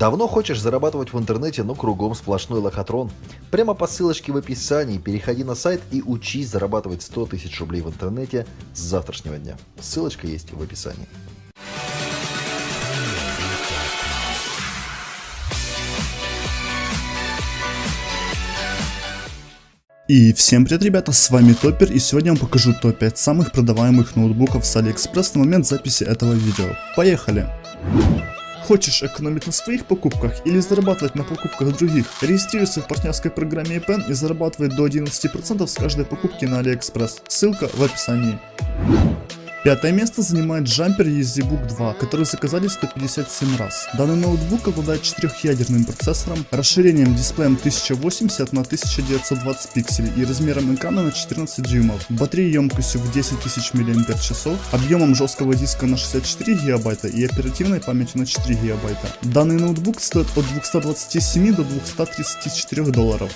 Давно хочешь зарабатывать в интернете, но кругом сплошной лохотрон? Прямо по ссылочке в описании переходи на сайт и учись зарабатывать 100 тысяч рублей в интернете с завтрашнего дня. Ссылочка есть в описании. И всем привет, ребята, с вами Топер, и сегодня я вам покажу топ-5 самых продаваемых ноутбуков с Алиэкспресс на момент записи этого видео. Поехали! Хочешь экономить на своих покупках или зарабатывать на покупках других? Регистрируйся в партнерской программе EPN и зарабатывай до 11% с каждой покупки на AliExpress. Ссылка в описании. Пятое место занимает джампер EasyBook 2, который заказали 157 раз. Данный ноутбук обладает четырехъядерным процессором, расширением дисплеем 1080 на 1920 пикселей и размером экрана на 14 дюймов, батареей емкостью в 10 тысяч мАч, объемом жесткого диска на 64 ГБ и оперативной памятью на 4 ГБ. Данный ноутбук стоит от 227 до 234 долларов.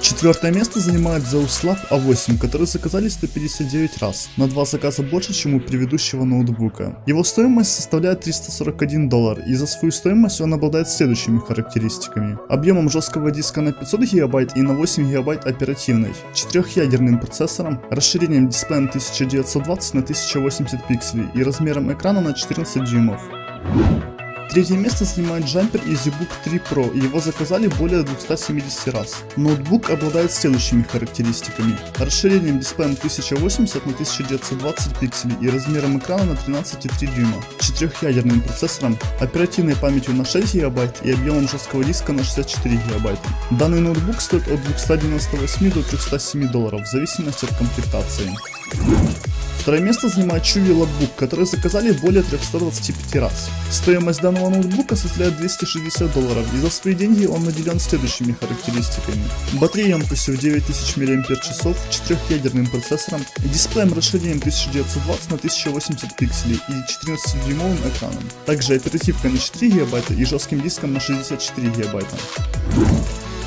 Четвертое место занимает Zeuslab A8, который заказали 159 раз, на 2 заказа больше, чем у предыдущего ноутбука. Его стоимость составляет 341 доллар, и за свою стоимость он обладает следующими характеристиками. Объемом жесткого диска на 500 гигабайт и на 8 гигабайт оперативной, четырехъядерным процессором, расширением дисплеем 1920 на 1080 пикселей и размером экрана на 14 дюймов. Третье место занимает джампер EasyBook 3 Pro, его заказали более 270 раз. Ноутбук обладает следующими характеристиками. Расширением дисплеем 1080 на 1920 пикселей и размером экрана на 13,3 дюйма, четырехъядерным процессором, оперативной памятью на 6 ГБ и объемом жесткого диска на 64 ГБ. Данный ноутбук стоит от 298 до 307 долларов в зависимости от комплектации. Второе место занимает Chewy Logbook, который заказали более 325 раз. Стоимость данного ноутбука составляет 260 долларов, и за свои деньги он наделен следующими характеристиками. Батарея емкостью в 9000 мАч, четырехъядерным процессором, дисплеем расширением 1920 на 1080 пикселей и 14-дюймовым экраном. Также оперативка на 4 ГБ и жестким диском на 64 ГБ.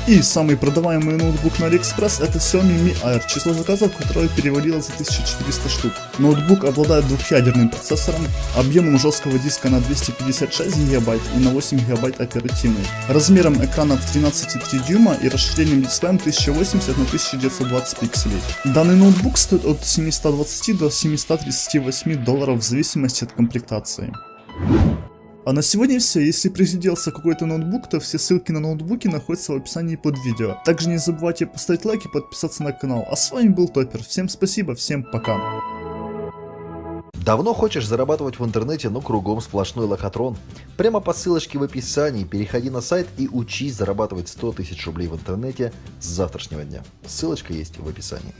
И самый продаваемый ноутбук на AliExpress это Xiaomi Mi Air, число заказов которого перевалило за 1400 штук. Ноутбук обладает двухъядерным процессором, объемом жесткого диска на 256 ГБ и на 8 ГБ оперативной, размером экрана в 13,3 дюйма и расширением дисплеем 1080 на 1920 пикселей. Данный ноутбук стоит от 720 до 738 долларов в зависимости от комплектации. А на сегодня все. Если присиделся какой-то ноутбук, то все ссылки на ноутбуки находятся в описании под видео. Также не забывайте поставить лайк и подписаться на канал. А с вами был Топер. Всем спасибо, всем пока. Давно хочешь зарабатывать в интернете, но кругом сплошной лохотрон? Прямо по ссылочке в описании переходи на сайт и учись зарабатывать 100 тысяч рублей в интернете с завтрашнего дня. Ссылочка есть в описании.